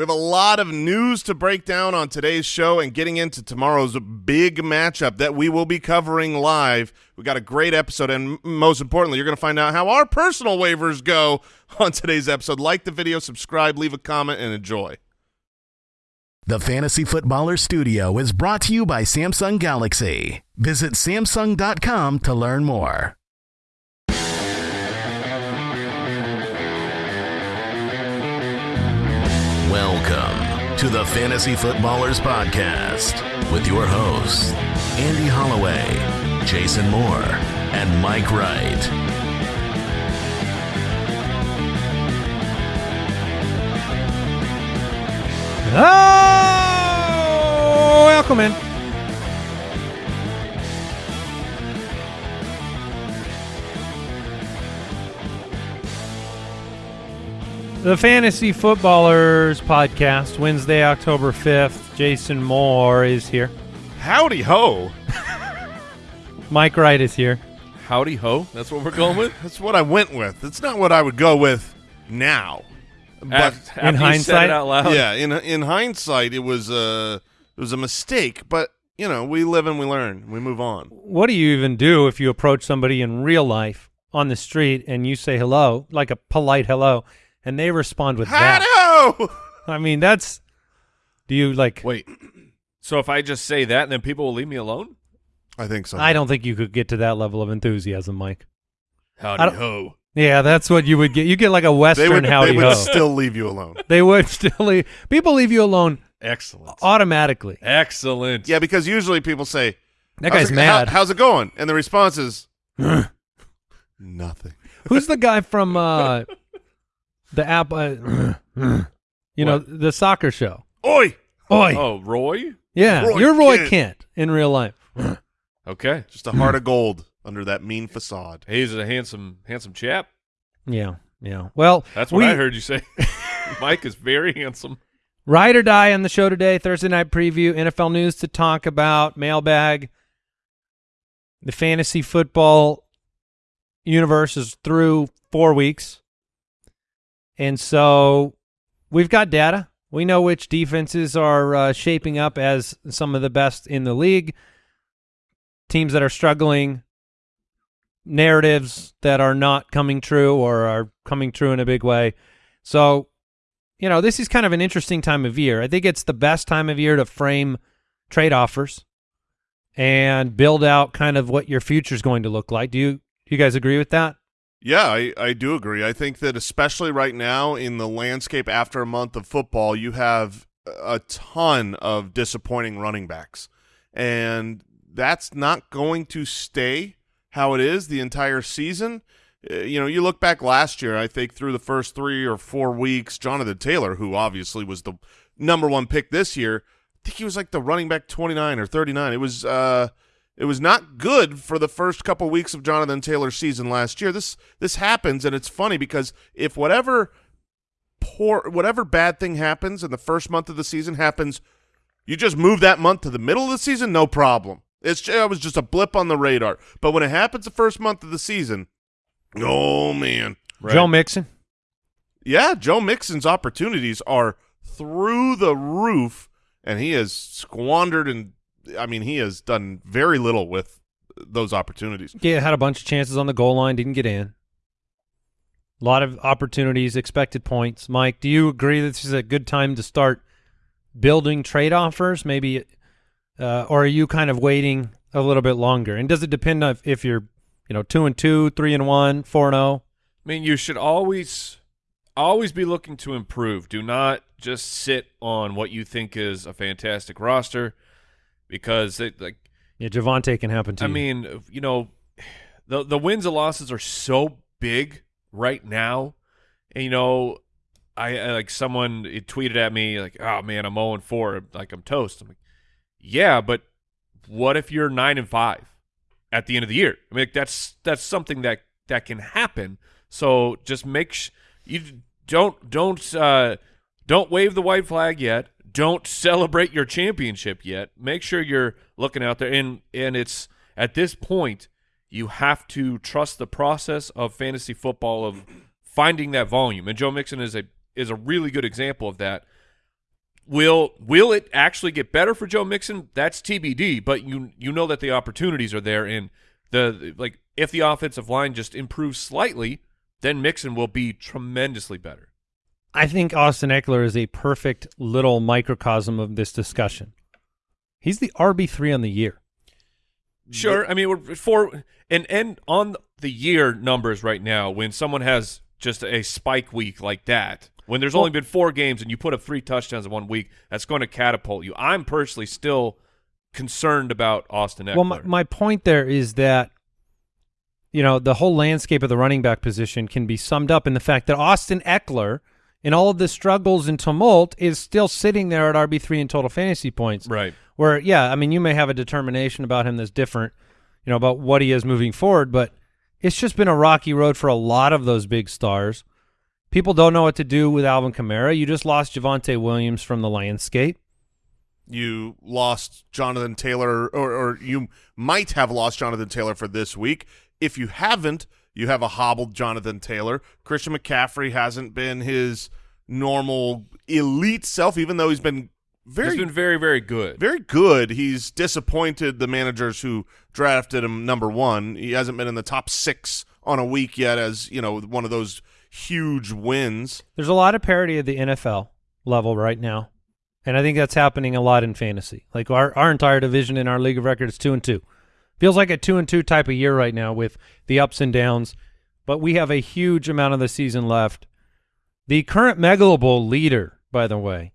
We have a lot of news to break down on today's show and getting into tomorrow's big matchup that we will be covering live. We got a great episode, and most importantly, you're going to find out how our personal waivers go on today's episode. Like the video, subscribe, leave a comment, and enjoy. The Fantasy Footballer Studio is brought to you by Samsung Galaxy. Visit Samsung.com to learn more. Welcome to the Fantasy Footballers Podcast with your hosts, Andy Holloway, Jason Moore, and Mike Wright. Oh, welcome in. The Fantasy Footballers Podcast, Wednesday, October 5th. Jason Moore is here. Howdy ho! Mike Wright is here. Howdy ho. That's what we're going with. That's what I went with. It's not what I would go with now. But Af- after you said hindsight? it out loud. yeah, in in hindsight, it was a it was a mistake. But you know, we live and we learn. We move on. What do you even do if you approach somebody in real life on the street and you say hello, like a polite hello, and they respond with that? Howdy ho! I mean, that's. Do you like. Wait. So if I just say that, and then people will leave me alone? I think so. I don't think you could get to that level of enthusiasm, Mike. Howdy ho. Yeah, that's what you would get. You get like a Western they would, howdy they would ho. still leave you alone. they would still leave. People leave you alone Excellent. automatically. Excellent. Yeah, because usually people say, That "How's guy's it- mad. how- how's it going?" And the response is nothing. Who's the guy from uh, the app? Uh, you know, What? the soccer show. Oi! Oi. Oh, Roy? yeah, Roy you're Roy Kent. Kent in real life. Okay. Just a heart of gold under that mean facade. He's a handsome, handsome chap. Yeah, yeah. Well, That's what we, I heard you say. Mike is very handsome. Ride or die on the show today. Thursday night preview, NFL news to talk about, mailbag. The fantasy football universe is through four weeks. And so we've got data. We know which defenses are uh, shaping up as some of the best in the league. Teams that are struggling, narratives that are not coming true or are coming true in a big way. So you know, this is kind of an interesting time of year. I think it's the best time of year to frame trade offers and build out kind of what your future is going to look like. Do you do you guys agree with that? Yeah, I, I do agree. I think that especially right now in the landscape after a month of football, you have a ton of disappointing running backs. And that's not going to stay how it is the entire season. Uh, you know, you look back last year, I think through the first three or four weeks, Jonathan Taylor, who obviously was the number one pick this year, I think he was like the running back 29 or 39. It was uh it was not good for the first couple weeks of Jonathan Taylor's season last year. This this happens, and it's funny because if whatever poor, whatever bad thing happens in the first month of the season happens, you just move that month to the middle of the season, no problem. It's it was just a blip on the radar. But when it happens the first month of the season, oh man, Joe Mixon. yeah, Joe Mixon's opportunities are through the roof, and he has squandered and I mean he has done very little with those opportunities. Yeah, had a bunch of chances on the goal line, didn't get in. A lot of opportunities, expected points. Mike, do you agree that this is a good time to start building trade offers? Maybe, uh, or are you kind of waiting a little bit longer? And does it depend on if, if you're, you know, two and two, three and one, four and oh? zero? I mean, you should always, always be looking to improve. Do not just sit on what you think is a fantastic roster, because it, like Yeah, Javonte can happen to I you. mean, you know, the the wins and losses are so big right now, and you know, I, I like someone it tweeted at me like, "Oh man, I'm 0 and 4, like I'm toast." I'm like, "Yeah, but what if you're 9 and 5 at the end of the year?" I mean, like, that's that's something that that can happen. So just make sh- you don't don't uh, don't wave the white flag yet. Don't celebrate your championship yet. Make sure you're looking out there, and and it's at this point you have to trust the process of fantasy football of finding that volume. And Joe Mixon is a is a really good example of that. will will it actually get better for Joe Mixon? That's TBD. But you you know that the opportunities are there, and the like if the offensive line just improves slightly, then Mixon will be tremendously better. I think Austin Ekeler is a perfect little microcosm of this discussion. He's the RB three on the year. Sure, I mean we're for and and on the year numbers right now, when someone has just a spike week like that, when there's Well- only been four games and you put up three touchdowns in one week, that's going to catapult you. I'm personally still concerned about Austin Ekeler. Well, my, my point there is that you know the whole landscape of the running back position can be summed up in the fact that Austin Ekeler, in all of the struggles and tumult, is still sitting there at RB three in total fantasy points. right. Where, yeah, I mean, you may have a determination about him that's different, you know, about what he is moving forward, but it's just been a rocky road for a lot of those big stars. People don't know what to do with Alvin Kamara. You just lost Javonte Williams from the landscape. You lost Jonathan Taylor, or, or you might have lost Jonathan Taylor for this week. If you haven't, you have a hobbled Jonathan Taylor. Christian McCaffrey hasn't been his normal elite self, even though he's been very He's been very very good. very good. He's disappointed the managers who drafted him number one. He hasn't been in the top six on a week yet, as you know, one of those huge wins. There's a lot of parity at the NFL level right now, and I think that's happening a lot in fantasy. Like our our entire division in our league of record is two and two. Feels like a two and two type of year right now with the ups and downs, but we have a huge amount of the season left. The current Megalo Bowl leader, by the way,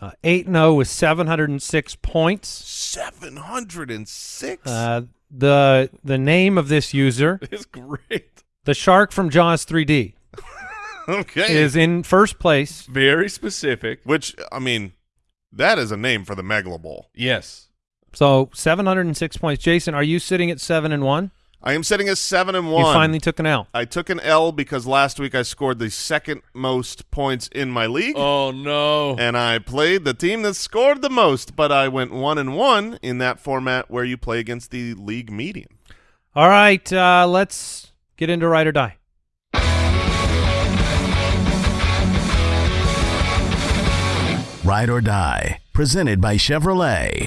uh, eight and zero with seven hundred and six points. Seven hundred and six. Uh, the the name of this user, is great. the shark from Jaws 3D, okay, is in first place. Very specific. which I mean, that is a name for the Megalo Bowl. Yes. So 706 points. Jason, are you sitting at seven and one? I am sitting at seven and 1. You finally took an L. I took an L because last week I scored the second most points in my league. Oh no. and I played the team that scored the most, but I went one and one in that format where you play against the league median. All right, uh, let's get into ride or die. Ride or Die, presented by Chevrolet.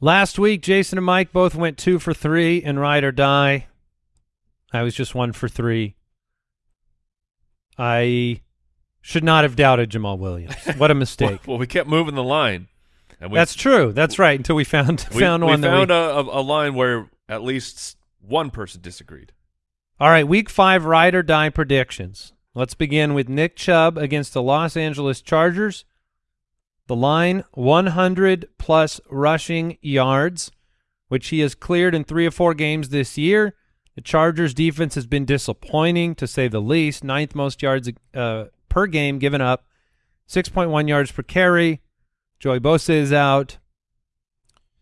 Last week, Jason and Mike both went two for three in ride or die. I was just one for three. I should not have doubted Jamaal Williams. What a mistake. Well, we kept moving the line. And we, That's true. That's right. Until we found we, found we one that found we. a, a, a line where at least one person disagreed. All right, week five ride or die predictions. Let's begin with Nick Chubb against the Los Angeles Chargers. The line 100 plus rushing yards, which he has cleared in three or four games this year. The Chargers defense has been disappointing to say the least. Ninth most yards uh, per game given up, 6.1 yards per carry. Joey Bosa is out.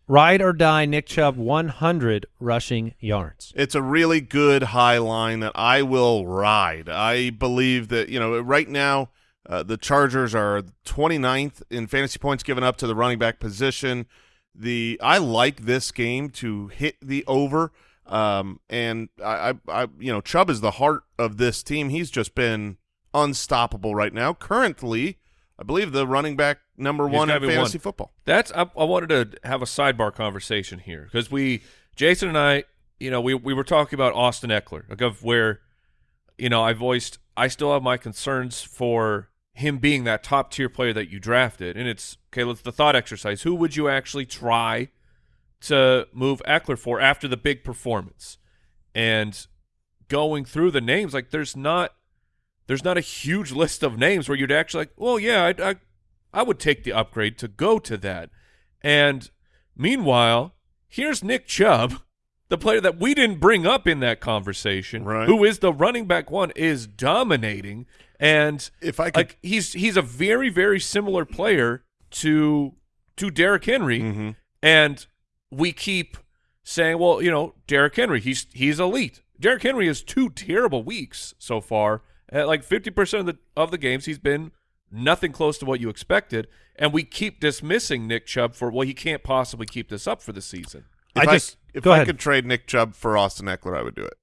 Ride or die, Nick Chubb 100 rushing yards. It's a really good high line that I will ride. I believe that, you know, right now uh, the Chargers are 29th in fantasy points given up to the running back position. The I like this game to hit the over. Um, and I, I, I, you know, Chubb is the heart of this team. He's just been unstoppable right now. Currently, I believe the running back number He's one in fantasy one. football. That's I, I wanted to have a sidebar conversation here because we Jason and I, you know, we we were talking about Austin Ekeler, like of where, you know, I voiced I still have my concerns for him being that top tier player that you drafted, and it's okay. Let's the thought exercise: Who would you actually try to move Ekeler for after the big performance? And going through the names, like there's not there's not a huge list of names where you'd actually like, well, yeah, I, I I would take the upgrade to go to that. And meanwhile, here's Nick Chubb, the player that we didn't bring up in that conversation, Right. who is the running back one, is dominating. And If I could, like he's he's a very very similar player to to Derrick Henry, Mhm. and we keep saying, well, you know, Derrick Henry, he's he's elite. Derrick Henry has two terrible weeks so far. At like fifty percent of the of the games, he's been nothing close to what you expected, and we keep dismissing Nick Chubb for well, he can't possibly keep this up for the season. if I I, just- if go I ahead. could trade Nick Chubb for Austin Ekeler, I would do it.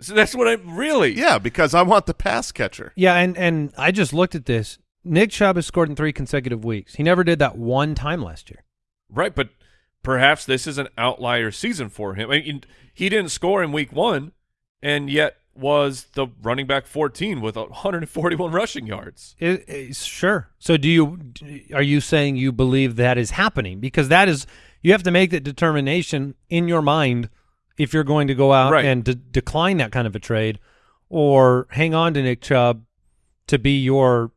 So that's what I really. Yeah, because I want the pass catcher. Yeah, and and I just looked at this. Nick Chubb has scored in three consecutive weeks. He never did that one time last year. Right, but perhaps this is an outlier season for him. I mean, he didn't score in week one, and yet was the running back 14 with 141 rushing yards. It, it- sure. So do you are you saying you believe that is happening? Because that is you have to make that determination in your mind if you're going to go out Right. and de- decline that kind of a trade or hang on to Nick Chubb to be your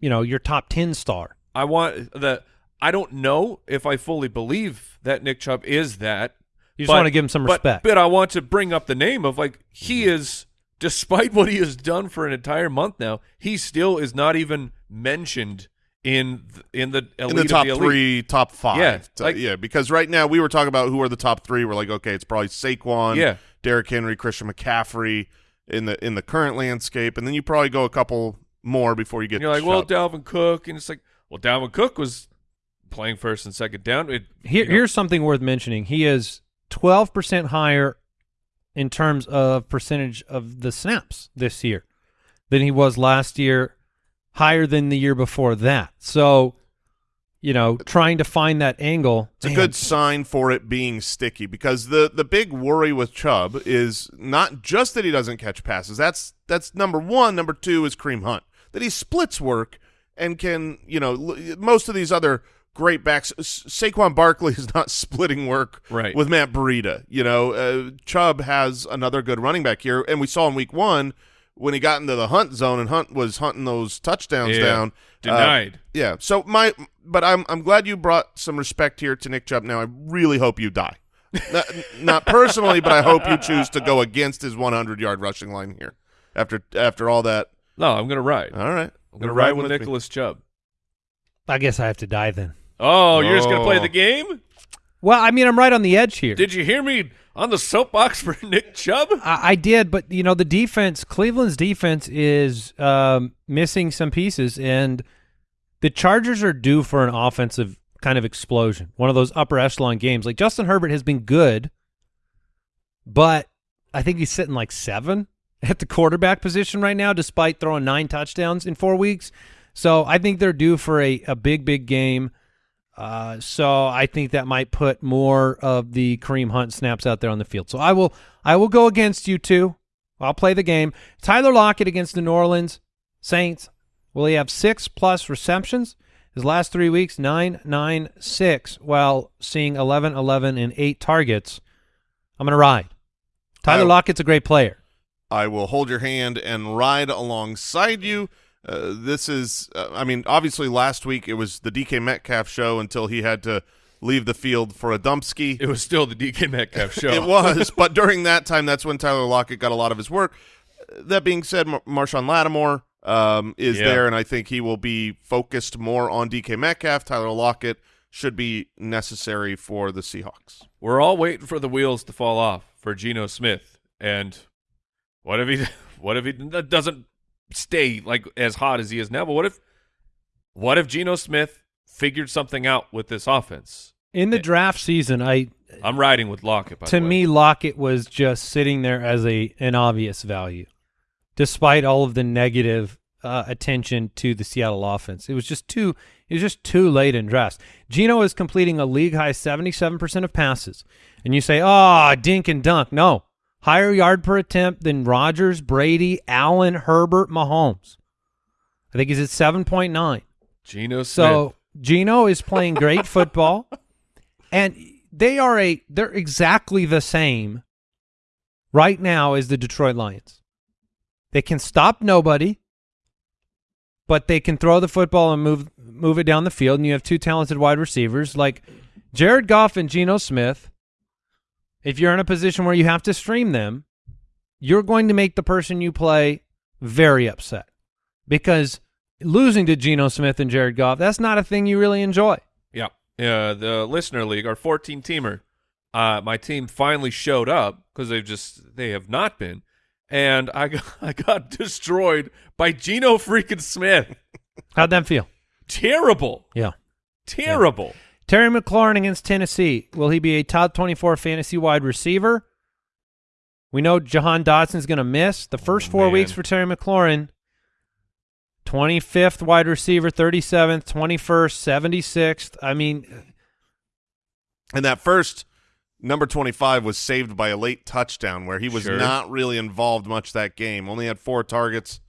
you know your top 10 star. I want the. I don't know if I fully believe that Nick Chubb is that. You just but- want to give him some but- respect. But I want to bring up the name of like he mm-hmm. is, despite what he has done for an entire month now, he still is not even mentioned in th- in the elite in the of top the elite. three, top five. Yeah, T- like- yeah, because right now we were talking about who are the top three. We're like, okay, it's probably Saquon, Yeah. Derrick Henry, Christian McCaffrey in the in the current landscape, and then you probably go a couple more before you get. And you're like, to well, Chubb. Dalvin Cook, and it's like, well, Dalvin Cook was playing first and second down. It, Here, you know, here's something worth mentioning. He is 12% higher in terms of percentage of the snaps this year than he was last year, higher than the year before that. So, you know, trying to find that angle. It's a good sign for it being sticky because the the big worry with Chubb is not just that he doesn't catch passes. That's that's number one. Number two is Kareem Hunt that he splits work and can you know l- most of these other great backs. S- Saquon Barkley is not splitting work Right. with Matt Breida. You know, uh, Chubb has another good running back here, and we saw in Week One when he got into the Hunt zone and Hunt was hunting those touchdowns Yeah. down. uh, denied. yeah. So my, but I'm I'm glad you brought some respect here to Nick Chubb. Now I really hope you die, not, not personally, but I hope you choose to go against his 100 yard rushing line here. After after all that, no, I'm gonna ride. all right, I'm gonna You're ride riding with me. Nicholas Chubb. I guess I have to die then. Oh, you're just gonna play Oh. the game? Well, I mean, I'm right on the edge here. Did you hear me on the soapbox for Nick Chubb? I, I did, but you know the defense, Cleveland's defense is um, missing some pieces, and the Chargers are due for an offensive kind of explosion. One of those upper echelon games. Like Justin Herbert has been good, but I think he's sitting like seven at the quarterback position right now, despite throwing nine touchdowns in four weeks. So I think they're due for a, a big, big game. Uh, so I think that might put more of the Kareem Hunt snaps out there on the field. So I will I will go against you two. I'll play the game. Tyler Lockett against the New Orleans Saints. Will he have six plus receptions? His last three weeks, nine, nine, six, while seeing 11, 11, and eight targets. I'm going to ride. Tyler I- Lockett's a great player. I will hold your hand and ride alongside you. Uh, this is, uh, I mean, obviously last week it was the DK Metcalf show until he had to leave the field for a dumpski. It was still the DK Metcalf show. It was, but during that time, that's when Tyler Lockett got a lot of his work. That being said, Mar- Marshon Lattimore um, is Yeah. there, and I think he will be focused more on DK Metcalf. Tyler Lockett should be necessary for the Seahawks. We're all waiting for the wheels to fall off for Geno Smith. And what if he what if he that doesn't stay like as hot as he is now? But what if what if Geno Smith figured something out with this offense? In the draft season, I I'm riding with Lockett. By to me, Lockett was just sitting there as a an obvious value, despite all of the negative uh, attention to the Seattle offense. It was just too. It was just too late in drafts. Geno is completing a league high seventy seven percent of passes, and you say, "Oh, dink and dunk." No, higher yard per attempt than Rodgers, Brady, Allen, Herbert, Mahomes. I think he's at seven point nine. Geno Smith. So Geno is playing great football, and they are a they're exactly the same right now as the Detroit Lions. They can stop nobody, but they can throw the football and move move it down the field. And you have two talented wide receivers like Jared Goff and Geno Smith. If you're in a position where you have to stream them, you're going to make the person you play very upset because losing to Geno Smith and Jared Goff, that's not a thing you really enjoy. Yeah. Uh, the listener league, our 14 teamer, uh, my team finally showed up because they've just they have not been, and I got, I got destroyed by Geno freaking Smith. How'd that feel? Terrible, Yeah. terrible. Terry McLaurin against Tennessee. Will he be a top 24 fantasy wide receiver? We know Jahan Dotson's going to miss the first four man. weeks for Terry McLaurin. 25th wide receiver, 37th, 21st, 76th. I mean, And that first number 25 was saved by a late touchdown where he was Sure. not really involved much that game. Only had four targets.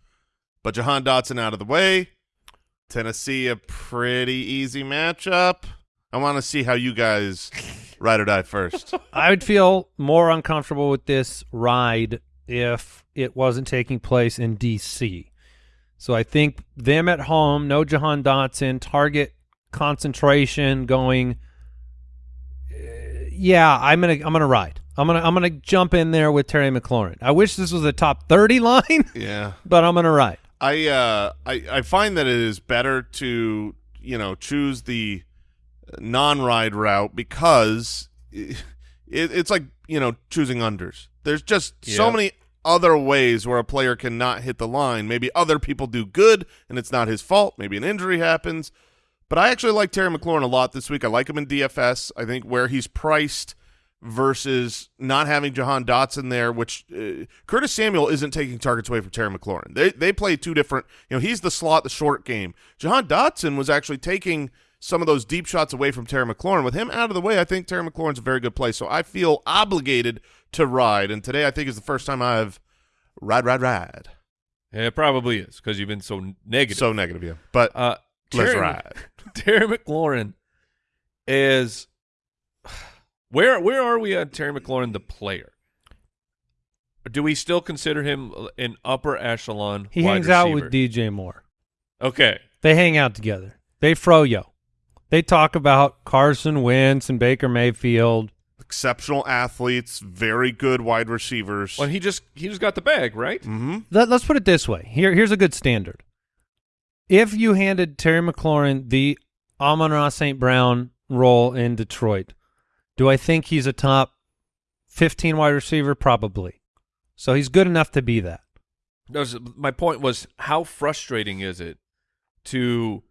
But Jahan Dotson out of the way. Tennessee, a pretty easy matchup. I want to see how you guys ride or die first. I would feel more uncomfortable with this ride if it wasn't taking place in D.C. So I think them at home, no Jahan Dotson, target concentration going. uh, yeah, I'm gonna I'm gonna ride. I'm gonna I'm gonna jump in there with Terry McLaurin. I wish this was a top 30 line, yeah. but I'm gonna ride. I uh I I find that it is better to you know choose the non-ride route because it, it's like you know choosing unders. There's just so many other ways where a player cannot hit the line. Maybe other people do good and it's not his fault. Maybe an injury happens. But I actually like Terry McLaurin a lot this week. I like him in DFS. I think where he's priced versus not having Jahan Dotson there, which uh, Curtis Samuel isn't taking targets away from Terry McLaurin. They they play two different. You know, he's the slot, the short game. Jahan Dotson was actually taking some of those deep shots away from Terry McLaurin. With him out of the way, I think Terry McLaurin's a very good play. So I feel obligated to ride. And today, I think is the first time I've ride, ride, ride. Yeah, it probably is because you've been so negative. So negative, yeah. But uh, let's ride. Terry McLaurin is where where are we on Terry McLaurin the player? Do we still consider him an upper echelon? He wide hangs out with DJ Moore. Okay, They hang out together. They froyo. They talk about Carson Wentz and Baker Mayfield. exceptional athletes, very good wide receivers. well he just he just got the bag right. mm-hmm. Let, us put it this way. Here, here's a good standard. If you handed Terry McLaurin the Amon-Ra St. Brown role in Detroit, do I think he's a top 15 wide receiver? Probably. So he's good enough to be that. That was- my point was how frustrating is it to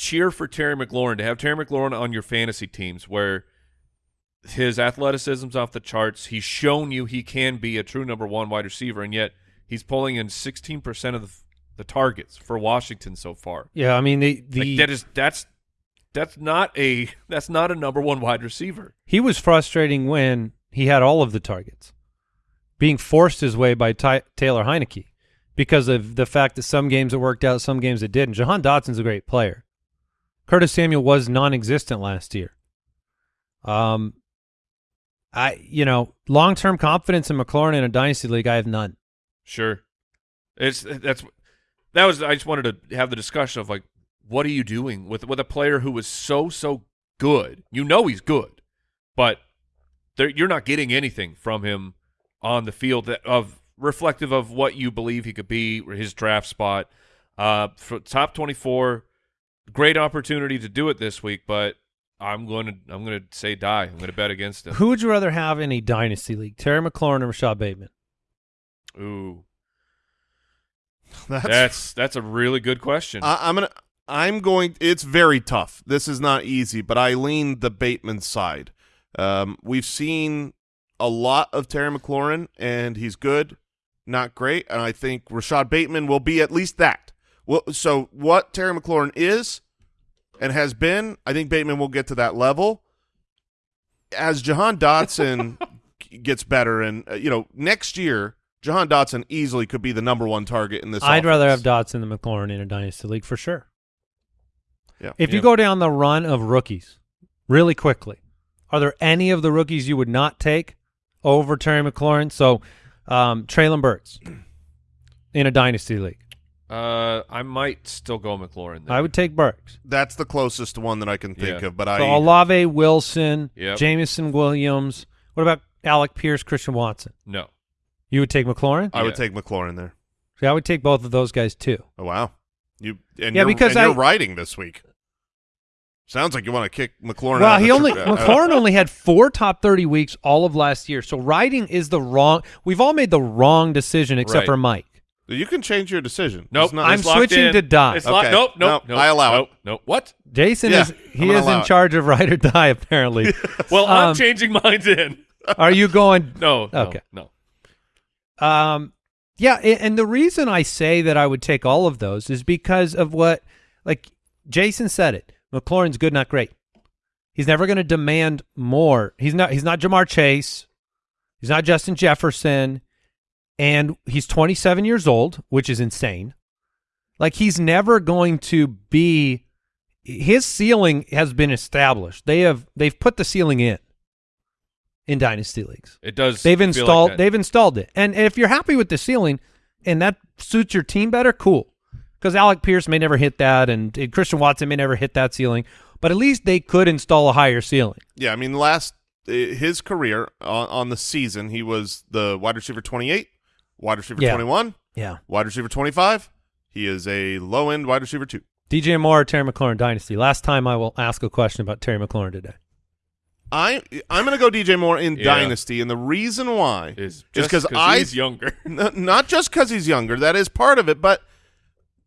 cheer for Terry McLaurin to have Terry McLaurin on your fantasy teams where his athleticism's off the charts. He's shown you he can be a true number one wide receiver, and yet he's pulling in sixteen percent of the, the targets for Washington so far. Yeah, I mean the the Like, that is that's that's not a that's not a number one wide receiver. he was frustrating when he had all of the targets, being forced his way by Ty- Taylor Heinicke because of the fact that some games it worked out, some games it didn't. Jahan Dotson's a great player. Curtis Samuel was non-existent last year. Um, I you know long-term confidence in McLaurin in a dynasty league, I have none. Sure, it's that's that was. I just wanted to have the discussion of like, what are you doing with with a player who is so so good? You know he's good, but you're not getting anything from him on the field that of reflective of what you believe he could be, or his draft spot. Uh, for top twenty four, great opportunity to do it this week, but I'm going to I'm going to say die. I'm going to bet against him. Who would you rather have in a dynasty league, Terry McLaurin or Rashod Bateman? Ooh, That's, that's that's a really good question. I, I'm gonna. I'm going. It's very tough. This is not easy, but I lean the Bateman side. Um, we've seen a lot of Terry McLaurin, and he's good, not great. And I think Rashod Bateman will be at least that. Well, so what Terry McLaurin is and has been, I think Bateman will get to that level. As Jahan Dotson gets better, and uh, you know, next year, Jahan Dotson easily could be the number one target in this. I'd rather have offense. Dotson than McLaurin in a dynasty league for sure. Yeah. If you go down the run of rookies really quickly, are there any of the rookies you would not take over Terry McLaurin? So, um, Treylon Burks in a dynasty league, Uh, I might still go McLaurin. There. I would take Burks. That's the closest one that I can think Yeah. of. But I So Olave, Wilson, Yep. Jameson Williams. What about Alec Pierce, Christian Watson? no. You would take McLaurin? I would take McLaurin there. See, I would take both of those guys too. Oh wow, you and Yeah, you're, because and you're I- riding this week. Sounds like you want to kick McLaurin. Well, out he the only McLaurin only had four top thirty weeks all of last year. So riding is the wrong. We've all made the wrong decision except Right. for Mike. You can change your decision. Nope. It's not- I'm it's switching in. to die. It's locked. Okay. Nope. Nope. Nope. Nope. I allow it. nope, Nope. What? Jason Yeah, is he is allow in it. charge of ride or die apparently. Well, I'm Um, changing mine in. Are you going? No. no Okay. No. Um, yeah, and the reason I say that I would take all of those is because of what, like Jason said it. McLaurin's good, not great. He's never going to demand more. He's not. He's not Ja'Marr Chase. He's not Justin Jefferson, and he's 27 years old, which is insane. Like he's never going to be. His ceiling has been established. They have. They've put the ceiling in. In dynasty leagues, It does. they've feel like installed. they've installed it, and if you're happy with the ceiling, and that suits your team better, cool. Because Alec Pierce may never hit that, and, and Christian Watson may never hit that ceiling, but at least they could install a higher ceiling. Yeah, I mean, last uh, his career on, on the season, he was the wide receiver 28, wide receiver Yeah. 21, Yeah. wide receiver 25. He is a low end wide receiver two. DJ Moore, Terry McLaurin dynasty. Last time I will ask a question about Terry McLaurin today. I I'm going to go DJ Moore in Yeah. dynasty, and the reason why is is just because I he's younger. Not just because he's younger. That is part of it, but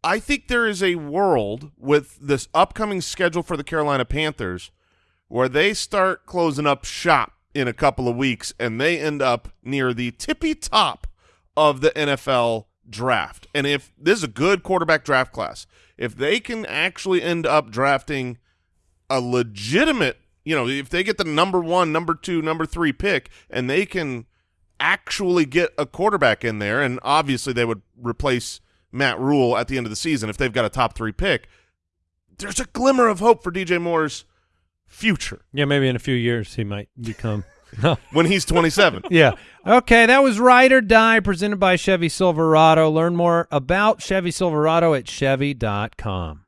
I think there is a world with this upcoming schedule for the Carolina Panthers where they start closing up shop in a couple of weeks and they end up near the tippy top of the NFL draft. And if this is a good quarterback draft class, if they can actually end up drafting a legitimate, you know, if they get the number one, number two, number three pick, and they can actually get a quarterback in there, and obviously they would replace Matt Rhule at the end of the season if they've got a top three pick. There's a glimmer of hope for DJ Moore's future Yeah, maybe in a few years he might become. when he's 27. yeah. Okay, that was Ride or Die presented by Chevy Silverado. Learn more about Chevy Silverado at Chevy.com.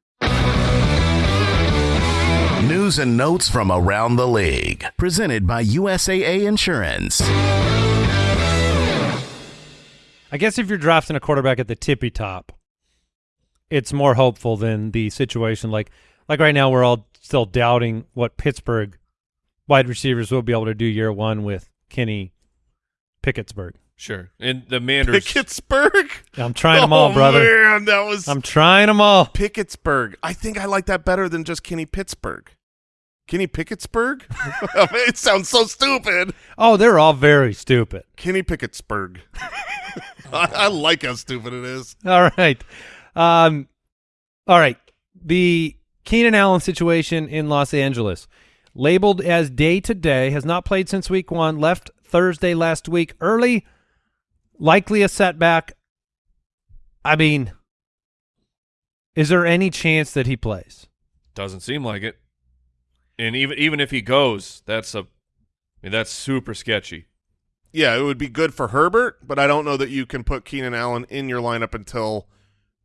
News and notes from around the league. Presented by USAA Insurance. I guess if you're drafting a quarterback at the tippy top, it's more hopeful than the situation like like right now we're all still doubting what Pittsburgh wide receivers will be able to do year one with Kenny Pickettsburg. Sure. And the Manders. Pickettsburg? I'm trying them all, oh, brother. man, that was I'm trying them all. Pickettsburg. I think I like that better than just Kenny Pittsburgh. Kenny Pickettsburg? I mean, it sounds so stupid. Oh, they're all very stupid. Kenny Pickettsburg. I, I like how stupid it is. All right. Um, all right. The Keenan Allen situation in Los Angeles, labeled as day to day, has not played since week one, left Thursday last week early, likely a setback. I mean, is there any chance that he plays? Doesn't seem like it. And even even if he goes, that's a I mean that's super sketchy. Yeah, it would be good for Herbert, but I don't know that you can put Keenan Allen in your lineup until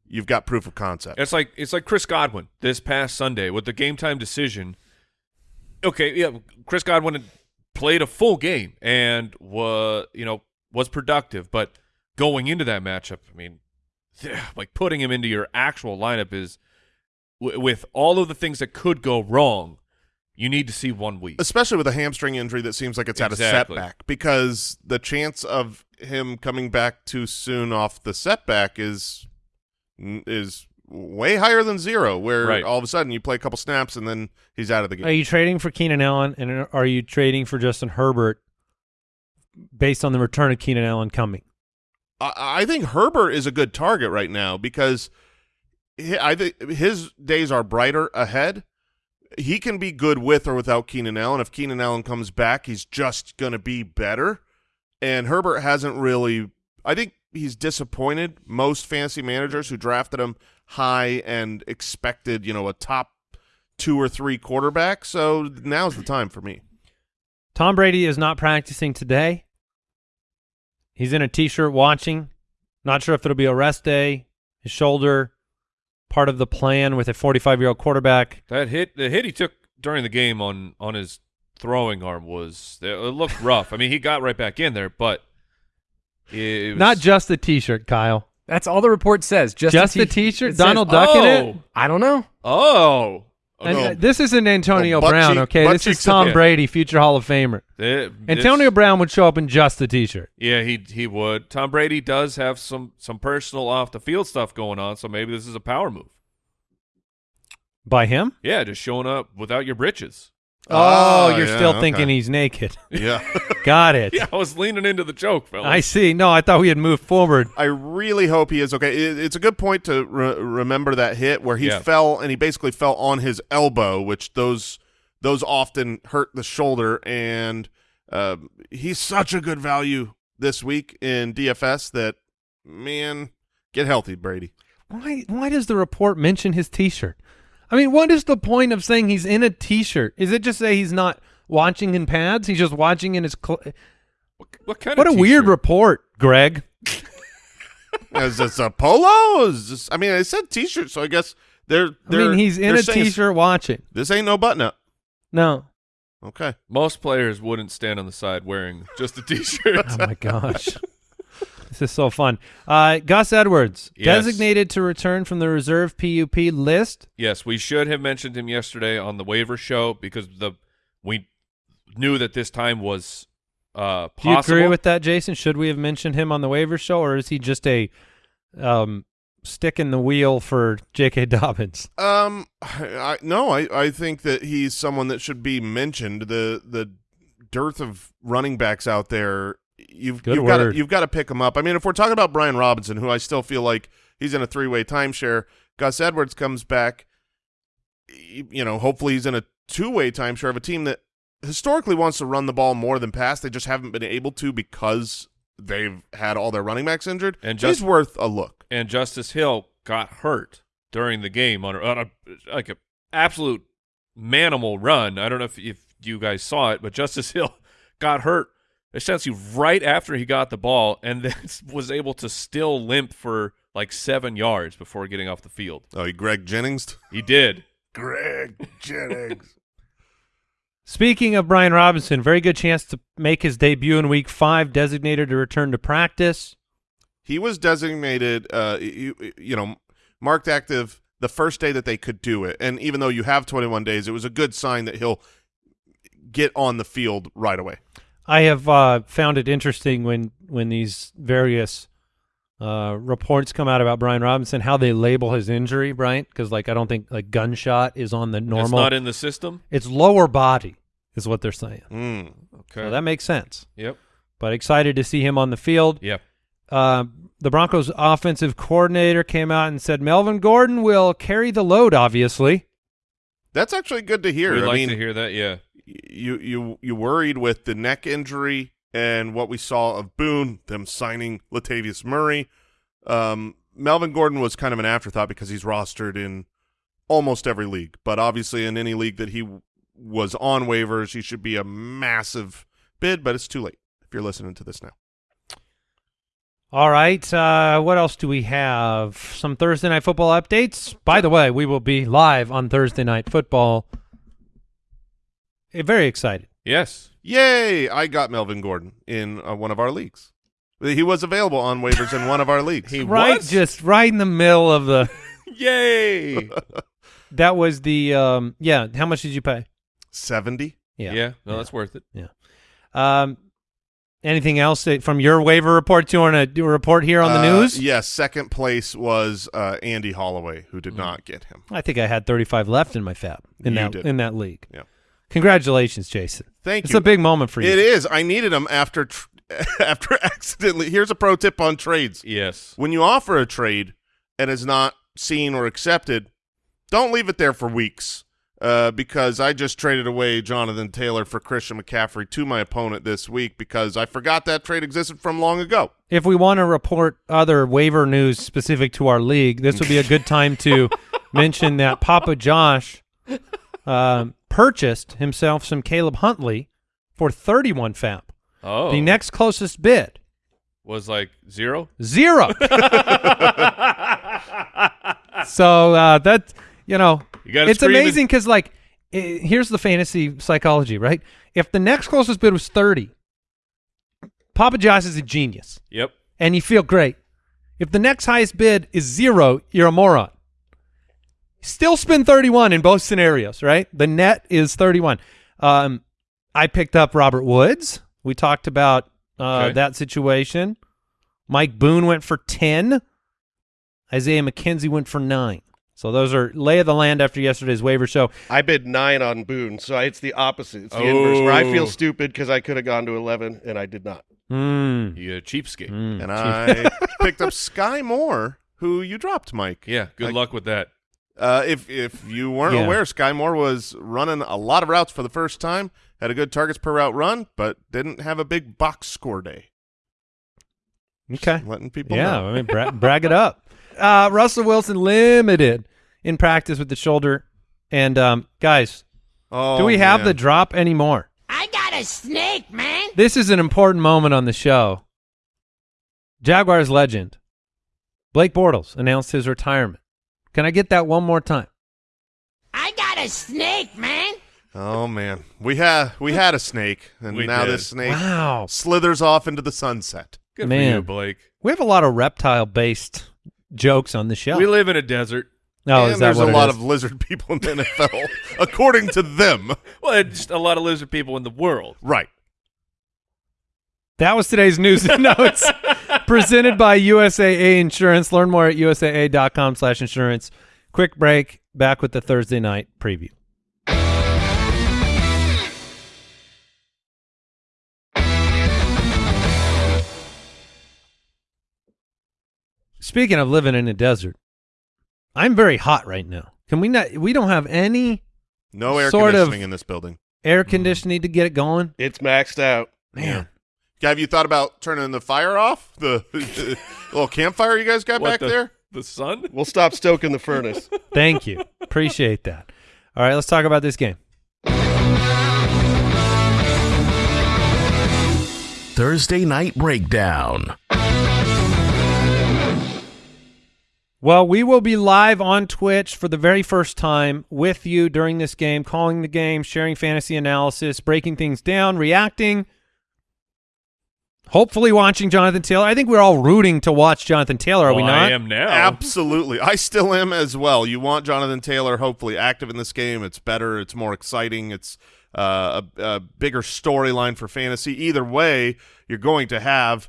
you've got proof of concept. It's like it's like Chris Godwin this past Sunday with the game time decision. Okay, yeah, Chris Godwin played a full game and was you know was productive, but going into that matchup, I mean, like putting him into your actual lineup is with all of the things that could go wrong. You need to see one week. Especially with a hamstring injury that seems like it's had a setback because the chance of him coming back too soon off the setback is is way higher than zero where Right. all of a sudden you play a couple snaps and then he's out of the game. Are you trading for Keenan Allen and are you trading for Justin Herbert based on the return of Keenan Allen coming? I, I think Herbert is a good target right now because he, I think his days are brighter ahead. He can be good with or without Keenan Allen. If Keenan Allen comes back, he's just going to be better. And Herbert hasn't really. I think he's disappointed most fantasy managers who drafted him high and expected, you know, a top two or three quarterback. So now's the time for me. Tom Brady is not practicing today. He's in a t-shirt watching. Not sure if it'll be a rest day. His shoulder, part of the plan with a 45-year-old quarterback. That hit, the hit he took during the game on on his throwing arm was it looked rough. I mean, he got right back in there, but it was, Not just the t-shirt, Kyle. That's all the report says. Just, Just the t-shirt? it says- Donald Duck in it? Oh, I don't know. oh, And Oh. uh, this isn't Antonio Oh, Brown, cheek- okay? This is Tom. Brady, future Hall of Famer. It- Antonio Brown would show up in just the t-shirt. Yeah, he he would. Tom Brady does have some some personal off the field stuff going on, so maybe this is a power move. By him? Yeah, just showing up without your britches. Oh, Ah, you're yeah, still okay. thinking he's naked. Yeah. Got it. Yeah, I was leaning into the joke, fellas. I see. No, I thought we had moved forward. I really hope he is okay. It, it's a good point to re- remember that hit where he Yeah. fell and he basically fell on his elbow, which those those often hurt the shoulder. And um, he's such a good value this week in DFS that man, get healthy, Brady. Why? Why does the report mention his T-shirt? I mean, what is the point of saying he's in a T-shirt? Is it just say he's not watching in pads? He's just watching in his. Cl- what, what kind of what a weird report, Greg. Is this a polo? Is this, I mean, I said T-shirt, so I guess they're. I they're mean, he's in they're a saying it's- T-shirt watching. This ain't no button up. No. Okay. Most players wouldn't stand on the side wearing just a t-shirt. Oh my gosh. This is so fun. Uh, Gus Edwards, Yes. designated to return from the reserve PUP list. yes, we should have mentioned him yesterday on the waiver show because the we knew that this time was uh Do you agree with that, Jason? Should we have mentioned him on the waiver show, or is he just a um, stick in the wheel for J.K. Dobbins? Um, I, no, I, I think that he's someone that should be mentioned. The the dearth of running backs out there, you've Good you've got to you've got to pick him up. I mean, if we're talking about Brian Robinson, who I still feel like he's in a three way timeshare, Gus Edwards comes back. You know, hopefully he's in a two way timeshare of a team that historically wants to run the ball more than pass. They just haven't been able to because they've had all their running backs injured. And he's just- worth a look. and Justice Hill got hurt during the game on a, on a like a absolute manimal run. I don't know if if you guys saw it, but Justice Hill got hurt essentially right after he got the ball, and then was able to still limp for like seven yards before getting off the field. Oh, you Greg Jennings. He did. Greg Jennings. Speaking of Brian Robinson, very good chance to make his debut in Week Five. Designated to return to practice. He was designated, uh, you, you know, marked active the first day that they could do it. And even though you have 21 days, it was a good sign that he'll get on the field right away. I have uh, found it interesting when when these various uh, reports come out about Brian Robinson, how they label his injury, Brian, because like I don't think like gunshot is on the normal. It's not in the system. it's lower body is what they're saying. Mm. Okay. So that makes sense. yep. But excited to see him on the field. Yep. Uh, the Broncos offensive coordinator came out and said Melvin Gordon will carry the load. Obviously, That's actually good to hear. We'd I like mean, to hear that. Yeah. You you you worried with the neck injury and what we saw of Boone, them signing Latavius Murray. Um, Melvin Gordon was kind of an afterthought because he's rostered in almost every league, but obviously in any league that he was on waivers, he should be a massive bid. But it's too late if you're listening to this now. All right. Uh, what else do we have? Some Thursday night football updates. By the way, we will be live on Thursday night football. Eh, very excited. Yes. Yay! I got Melvin Gordon in uh, one of our leagues. He was available on waivers in one of our leagues. He right, was? just right in the middle of the. Yay. that was the. Um, yeah. How much did you pay? Seventy. Yeah. yeah. No, that's worth it. Yeah. Um, anything else from your waiver report? Do You want to do a report here on the Uh, news? Yes, second place was uh, Andy Holloway, who Mm. did not get him. I think I had 35 left in my FAAB in You that did. in that league. Yeah. Congratulations, Jason. Thank It's you. It's a big moment for you. It is. I needed them after tr- after accidentally. Here's a pro tip on trades: Yes. when you offer a trade and is not seen or accepted, don't leave it there for weeks. Uh, because I just traded away Jonathan Taylor for Christian McCaffrey to my opponent this week because I forgot that trade existed from long ago. If we want to report other waiver news specific to our league, this would be a good time to mention that Papa Josh um, purchased himself some Caleb Huntley for 31 FAAB. Oh. The next closest bid, was like zero. zero. so uh, that you know, You it's amazing because like, i here's the fantasy psychology, right? If the next closest bid was 30, Papa Josh is a genius. Yep. and you feel great. If the next highest bid is zero, you're a moron. Still spend 31 in both scenarios, right? The net is 31. Um, I picked up Robert Woods. We talked about uh, Okay. that situation. Mike Boone went for 10. Isaiah McKenzie went for nine. So those are lay of the land after yesterday's waiver show. I bid nine on Boone, so it's the opposite. It's the inverse. Where I feel Oh. stupid because I could have gone to eleven and I did not. Mm. You a cheapskate. Mm. And I picked up Skyy Moore, who you dropped, Mike. Yeah, good I- luck with that. Uh, if if you weren't Yeah. aware, Skyy Moore was running a lot of routes for the first time, had a good targets per route run, but didn't have a big box score day. Okay. Letting people Yeah, know. I mean, bra- brag it up. Uh, Russell Wilson limited in practice with the shoulder. And um, guys, Oh, do we have man. the drop anymore? I got a snake, man. This is an important moment on the show. Jaguars legend Blake Bortles announced his retirement. Can I get that one more time? I got a snake, man. Oh man, we had we had a snake, and We now did. this snake Wow. slithers off into the sunset. Good Man. for you, Blake. We have a lot of reptile based jokes on the show. We live in a desert. oh, and is that there's what a it lot is? of lizard people in the NFL, according to them. Well, it's just a lot of lizard people in the world. Right. That was today's news and notes presented by USAA Insurance. Learn more at usaa.com slash insurance. Quick break. Back with the Thursday night preview. Speaking of living in a desert, I'm very hot right now. Can we not? We don't have any No air Sort of. conditioning in this building. air mm-hmm. conditioning to get it going. It's maxed out. Man, Have you thought about turning the fire off? The, the little campfire you guys got What, back the, there? The sun? We'll stop stoking the furnace. Thank you. Appreciate that. All right, let's talk about this game. Thursday Night Breakdown. Well, we will be live on Twitch for the very first time with you during this game, calling the game, sharing fantasy analysis, breaking things down, reacting. Hopefully, watching Jonathan Taylor. I think we're all rooting to watch Jonathan Taylor, are we not? I am now. Absolutely. I still am as well. You want Jonathan Taylor hopefully active in this game. It's better. It's more exciting. It's uh, a, a bigger storyline for fantasy. Either way, you're going to have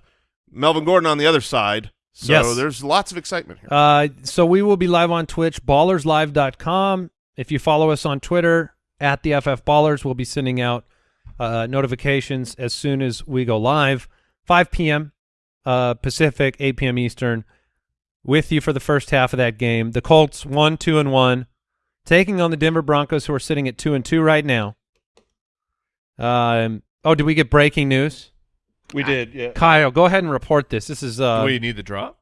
Melvin Gordon on the other side. So Yes. there's lots of excitement here. Uh, so we will be live on Twitch, ballerslive.com. If you follow us on Twitter, at the FF Ballers, we'll be sending out uh, notifications as soon as we go live. 5 p.m. Uh, Pacific, 8 p.m. Eastern, with you for the first half of that game. The Colts, 1 2 and 1, taking on the Denver Broncos, who are sitting at 2 and 2 right now. Um, oh, did we get breaking news? We did, yeah. Kyle, go ahead and report this. This is uh, Do we need the drop?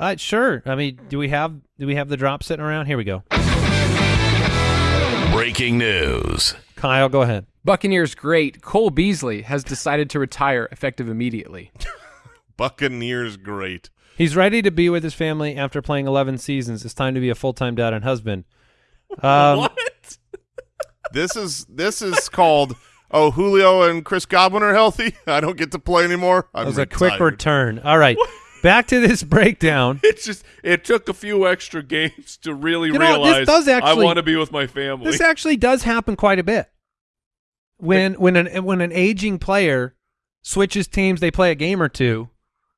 uh, sure. I mean, do we have do we have the drop sitting around? Here we go. Breaking news. Kyle, go ahead. Buccaneers great Cole Beasley has decided to retire effective immediately. Buccaneers great. He's ready to be with his family after playing 11 seasons. It's time to be a full time dad and husband. Um, what? This is this is called Oh, Julio and Chris Godwin are healthy. I don't get to play anymore. I'm That was a quick return. All right, back to this breakdown. It's just it took a few extra games to really You know, this does actually- I want to be with my family. This actually does happen quite a bit. When when an when an aging player switches teams, they play a game or two,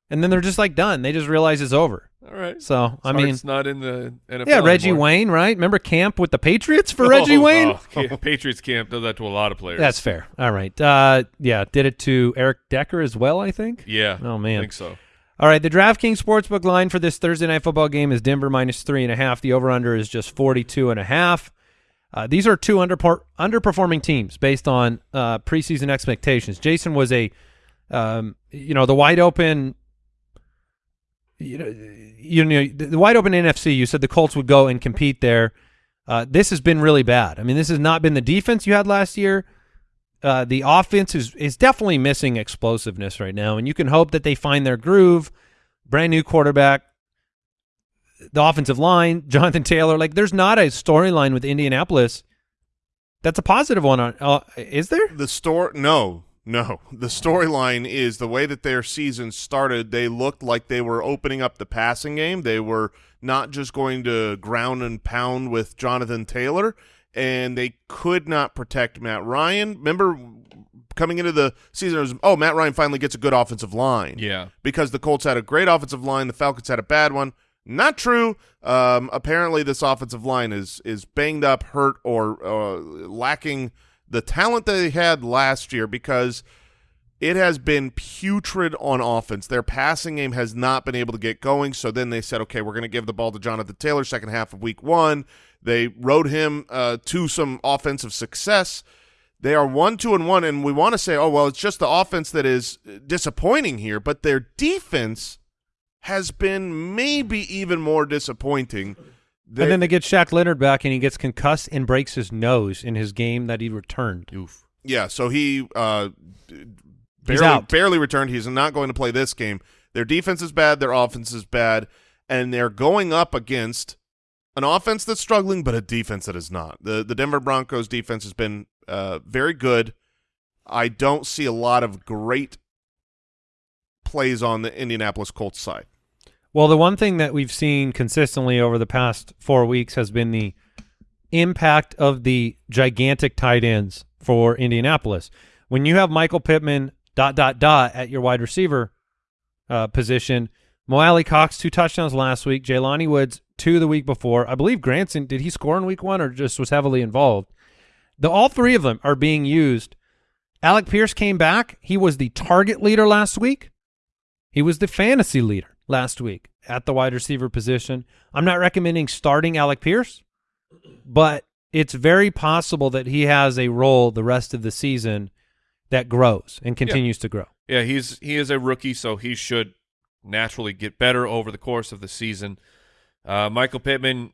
and then they're just like done. They just realize it's over. All right. So I mean, it's not in the NFL. yeah, Reggie anymore. Wayne, right? Remember camp with the Patriots for Reggie Oh, Wayne? oh, Patriots camp does that to a lot of players. That's fair. All right. Uh, yeah, did it to Eric Decker as well. I think. yeah. Oh, man. I think so. All right, the DraftKings Sportsbook line for this Thursday night football game is Denver minus three and a half. The over/under is just forty-two and a half. Uh, these are two underper- underperforming teams based on uh, preseason expectations. Jason was a, um, you know, the wide open, you know, you know, the the wide open NFC. You said the Colts would go and compete there. Uh, this has been really bad. I mean, this has not been the defense you had last year. Uh, the offense is is definitely missing explosiveness right now, and you can hope that they find their groove. Brand new quarterback, the offensive line, Jonathan Taylor. Like, there's not a storyline with Indianapolis that's a positive one. On uh, is there? The store no, no. The storyline is the way that their season started, they looked like they were opening up the passing game. They were not just going to ground and pound with Jonathan Taylor, and they could not protect Matt Ryan. Remember coming into the season, it was, oh, Matt Ryan finally gets a good offensive line. Yeah. Because the Colts had a great offensive line, the Falcons had a bad one. Not true. Um, apparently, this offensive line is is banged up, hurt, or uh, lacking the talent that they had last year because it has been putrid on offense. Their passing game has not been able to get going. So then they said, okay, we're going to give the ball to Jonathan Taylor second half of week one. They rode him uh, to some offensive success. They are one, two, and one, and we want to say, oh well, it's just the offense that is disappointing here, but their defense has been maybe even more disappointing. They- and then they get Shaq Leonard back, and he gets concussed and breaks his nose in his game that he returned. Oof. yeah, so he uh, barely, barely returned. He's not going to play this game. Their defense is bad. Their offense is bad, and they're going up against an offense that's struggling, but a defense that is not. the The Denver Broncos defense has been uh, very good. I don't see a lot of great plays on the Indianapolis Colts side. Well, the one thing that we've seen consistently over the past four weeks has been the impact of the gigantic tight ends for Indianapolis. When you have Michael Pittman dot dot dot at your wide receiver uh, position, Mo Alie-Cox two touchdowns last week, Jelani Woods two the week before. I believe Granson did he score in week one or just was heavily involved? The all three of them are being used. Alec Pierce came back. He was the target leader last week. He was the fantasy leader last week at the wide receiver position. I'm not recommending starting Alec Pierce, but it's very possible that he has a role the rest of the season that grows and continues to grow. Yeah, he's he is a rookie, so he should naturally get better over the course of the season. Uh, Michael Pittman,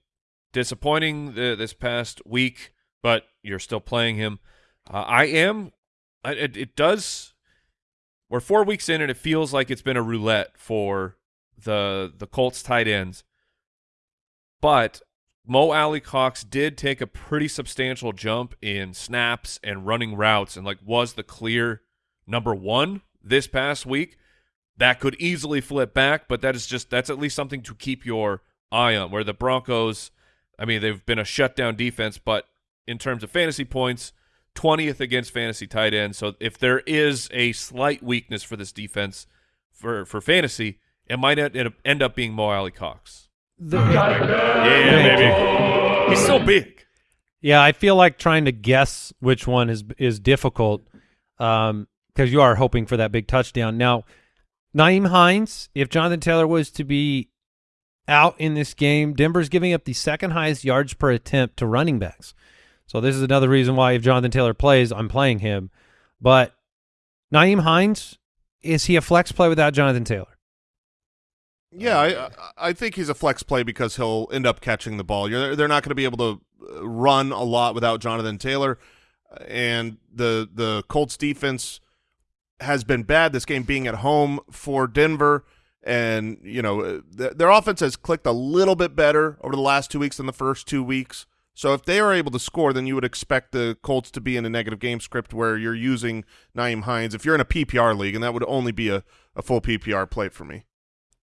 disappointing th this past week, but you're still playing him. Uh, I am. I- It, it does. We're four weeks in, and it feels like it's been a roulette for the the Colts tight ends. But Mo Alie-Cox did take a pretty substantial jump in snaps and running routes, and like was the clear number one this past week. That could easily flip back, but that is just that's at least something to keep your eye on. Where the Broncos, I mean, they've been a shutdown defense, but in terms of fantasy points, twentieth against fantasy tight ends. So if there is a slight weakness for this defense for for fantasy, it might end end up being Mo Alie-Cox. Yeah, baby. He's so big. Yeah, I feel like trying to guess which one is is difficult um, because you are hoping for that big touchdown. Now, Nyheim Hines, if Jonathan Taylor was to be out in this game, Denver's giving up the second highest yards per attempt to running backs. So this is another reason why if Jonathan Taylor plays, I'm playing him. But Nyheim Hines, is he a flex play without Jonathan Taylor? Yeah, I I think he's a flex play because he'll end up catching the ball. You're, they're not going to be able to uh, run a lot without Jonathan Taylor, and the the Colts defense has been bad. This game being at home for Denver, and you know th- their offense has clicked a little bit better over the last two weeks than the first two weeks. So if they are able to score, then you would expect the Colts to be in a negative game script where you're using Nyheim Hines. If you're in a PPR league, and that would only be a, a full PPR play for me.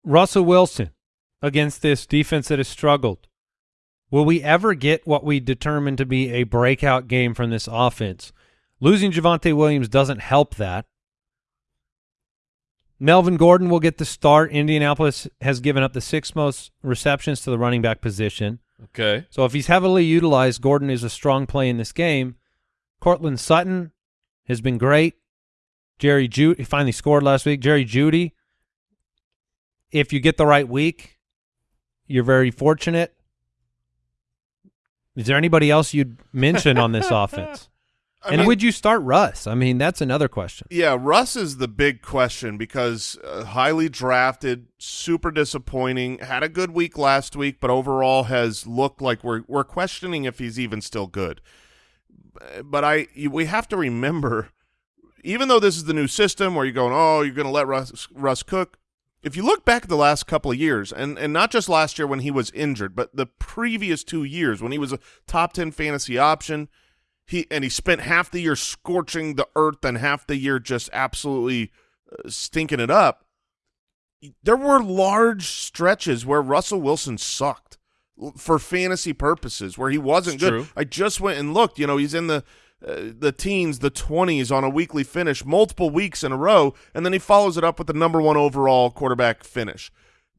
Russell Wilson against this defense that has struggled. Will we ever get what we determine to be a breakout game from this offense? Losing Javonte Williams doesn't help that. Melvin Gordon will get the start. Indianapolis has given up the sixth most receptions to the running back position. Okay. So if he's heavily utilized, Gordon is a strong play in this game. Courtland Sutton has been great. Jerry Jeudy he finally scored last week. Jerry Jeudy, if you get the right week, you're very fortunate. Is there anybody else you'd mention on this offense? I and mean- would you start Russ? I mean, that's another question. Yeah, Russ is the big question because uh, highly drafted, super disappointing. Had a good week last week, but overall has looked like we're we're questioning if he's even still good. But I we have to remember, even though this is the new system where you're going, oh, you're going to let Russ Russ cook. If you look back at the last couple of years, and and not just last year when he was injured, but the previous two years when he was a top ten fantasy option, he and he spent half the year scorching the earth and half the year just absolutely uh, stinking it up. There were large stretches where Russell Wilson sucked for fantasy purposes, where he wasn't It's good. true. I just went and looked. You know, he's in the uh, the teens, the twenties on a weekly finish, multiple weeks in a row, and then he follows it up with the number one overall quarterback finish.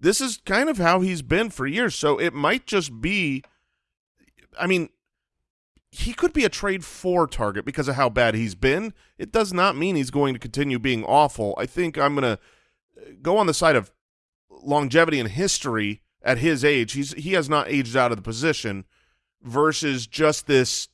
this is kind of how he's been for years. So it might just be, I mean, he could be a trade for target because of how bad he's been. It does not mean he's going to continue being awful. I think I'm going to go on the side of longevity and history at his age. He's he has not aged out of the position versus just this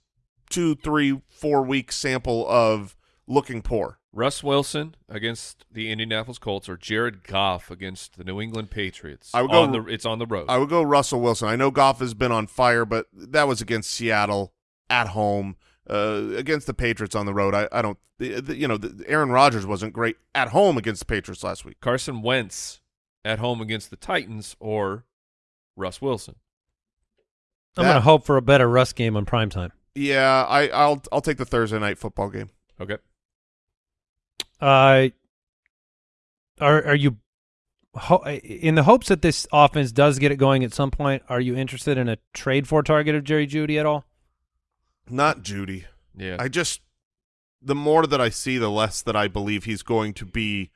two, three, four week sample of looking poor. Russ Wilson against the Indianapolis Colts or Jared Goff against the New England Patriots. I would go- on the, it's on the road. I would go Russell Wilson. I know Goff has been on fire, but that was against Seattle at home. Uh, against the Patriots on the road, I, I don't. The, the, you know, the, Aaron Rodgers wasn't great at home against the Patriots last week. Carson Wentz at home against the Titans or Russ Wilson. I'm going to hope for a better Russ game on primetime. Yeah, I, I'll I'll take the Thursday night football game. Okay. Uh, are are you ho- in the hopes that this offense does get it going at some point? Are you interested in a trade for target of Jerry Jeudy at all? Not Jeudy. Yeah. I just the more that I see, the less that I believe he's going to be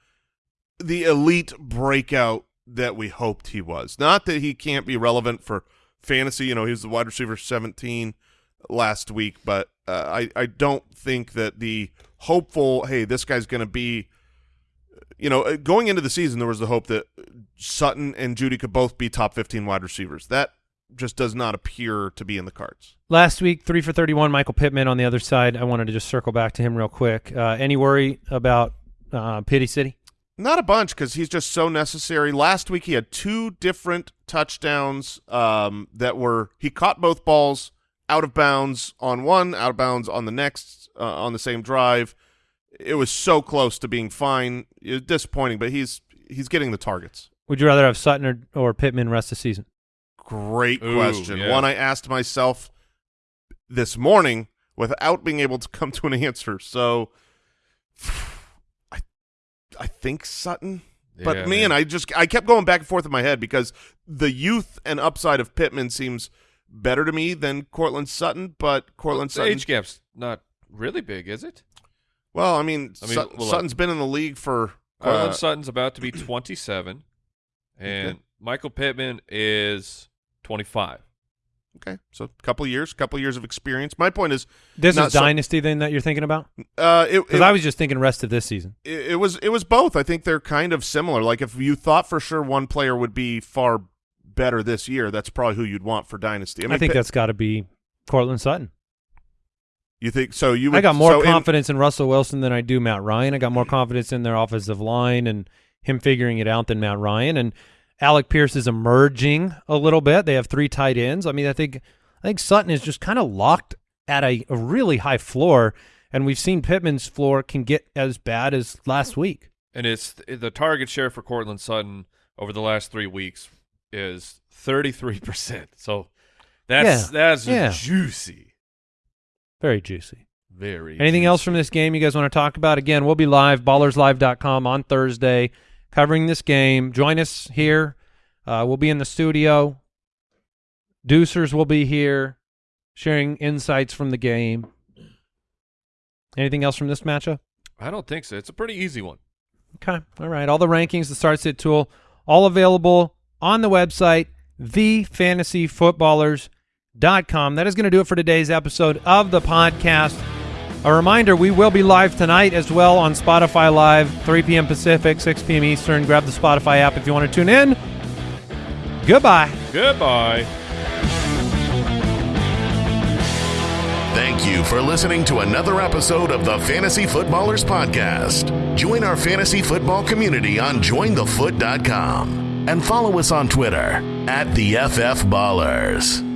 the elite breakout that we hoped he was. Not that he can't be relevant for fantasy. You know, he's the wide receiver 17 last week, but uh, I I don't think that the hopeful, hey, this guy's going to be. You know, uh, going into the season, there was the hope that Sutton and Jeudy could both be top 15 wide receivers. That just does not appear to be in the cards. Last week, three for 31, Michael Pittman on the other side. I wanted to just circle back to him real quick. Uh, any worry about uh, Pity City? Not a bunch because he's just so necessary. Last week he had two different touchdowns um, that were he caught both balls out of bounds on one, out of bounds on the next uh, on the same drive. It was so close to being fine. It was disappointing, but he's he's getting the targets. Would you rather have Sutton or, or Pittman rest the season? Great Ooh, question. yeah. One I asked myself this morning without being able to come to an answer. So I I think Sutton. But Yeah, man, I just I kept going back and forth in my head because the youth and upside of Pittman seems better to me than Courtland Sutton. But Courtland the Sutton, age gap's not really big, is it? well, I mean, I mean, Sut- well, Sutton's been in the league for Courtland uh, Sutton's about to be 27, and Okay. Michael Pittman is 25. okay, so a couple years, couple years of experience. My point is, This Not is so- dynasty then that you're thinking about? uh, Because it- I was just thinking rest of this season. it, it was it was both. I think they're kind of similar. Like if you thought for sure one player would be far better this year, that's probably who you'd want for dynasty. I, I, think Pitt- that's got to be Courtland Sutton. you think so. You would, I got more so in- confidence in Russell Wilson than I do Matt Ryan. I got more confidence in their offensive line and him figuring it out than Matt Ryan. And Alec Pierce is emerging a little bit. They have three tight ends. I mean, I think I think Sutton is just kind of locked at a, a really high floor, and we've seen Pittman's floor can get as bad as last week. And it's the target share for Courtland Sutton over the last three weeks is 33%. So that's Yeah, that's yeah. juicy. Very juicy. Very. Anything else from this game you guys want to talk about? Again, we'll be live, ballerslive.com on Thursday, covering this game. Join us here. Uh, we'll be in the studio. Deucers will be here, sharing insights from the game. Anything else from this matchup? I don't think so. It's a pretty easy one. Okay. All right. All the rankings, the start sit tool, all available on the website, thefantasyfootballers.com. That is going to do it for today's episode of the podcast. A reminder, we will be live tonight as well on Spotify Live, 3 p.m. Pacific, 6 p.m. Eastern. Grab the Spotify app if you want to tune in. Goodbye. Goodbye. Thank you for listening to another episode of the Fantasy Footballers Podcast. Join our fantasy football community on jointhefoot.com and follow us on Twitter at the FF Ballers.